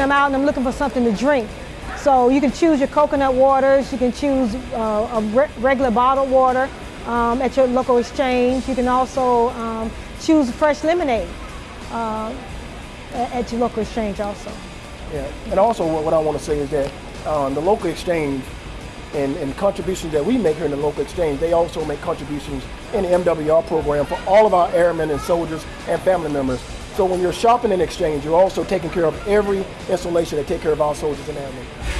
I'm out and I'm looking for something to drink. So you can choose your coconut waters, you can choose uh, a re regular bottled water um, at your local exchange. You can also um, choose fresh lemonade uh, at your local exchange also. Yeah, and also what, what I want to say is that um, the local exchange and, and, contributions that we make here in the local exchange, they also make contributions in the MWR program for all of our airmen and soldiers and family members. So when you're shopping in exchange, you're also taking care of every installation that take care of our soldiers and airmen.